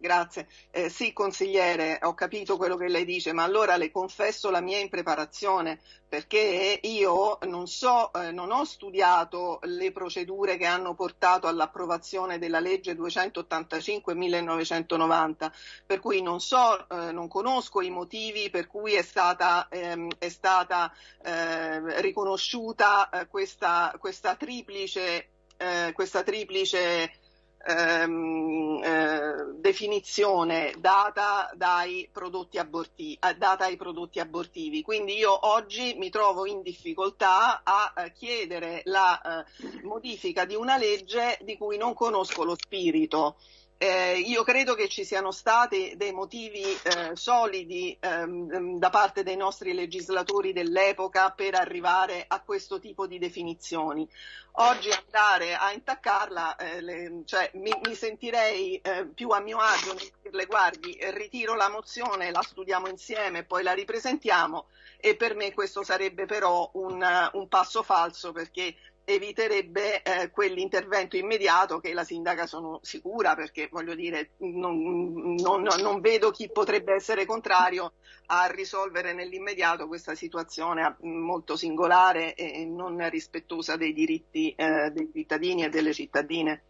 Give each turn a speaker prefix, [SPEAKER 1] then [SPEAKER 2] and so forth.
[SPEAKER 1] Grazie. Eh, sì, consigliere, ho capito quello che lei dice, ma allora le confesso la mia impreparazione, perché io non so, eh, non ho studiato le procedure che hanno portato all'approvazione della legge 285 1990, per cui non so, eh, non conosco i motivi per cui è stata, ehm, è stata eh, riconosciuta eh, questa, questa triplice, eh, questa triplice ehm, eh, definizione data abortivi, eh, data ai prodotti abortivi. Quindi io oggi mi trovo in difficoltà a eh, chiedere la eh, modifica di una legge di cui non conosco lo spirito. Eh, io credo che ci siano stati dei motivi eh, solidi ehm, da parte dei nostri legislatori dell'epoca per arrivare a questo tipo di definizioni. Oggi andare a intaccarla, eh, le, cioè, mi, mi, sentirei eh, più a mio agio nel dirle guardi, ritiro la mozione, la studiamo insieme, poi la ripresentiamo e per me questo sarebbe però un, un passo falso perché eviterebbe eh, quell'intervento immediato che la sindaca sono sicura perché voglio dire non, non, non, vedo chi potrebbe essere contrario a risolvere nell'immediato questa situazione molto singolare e non rispettosa dei diritti eh, dei cittadini e delle cittadine.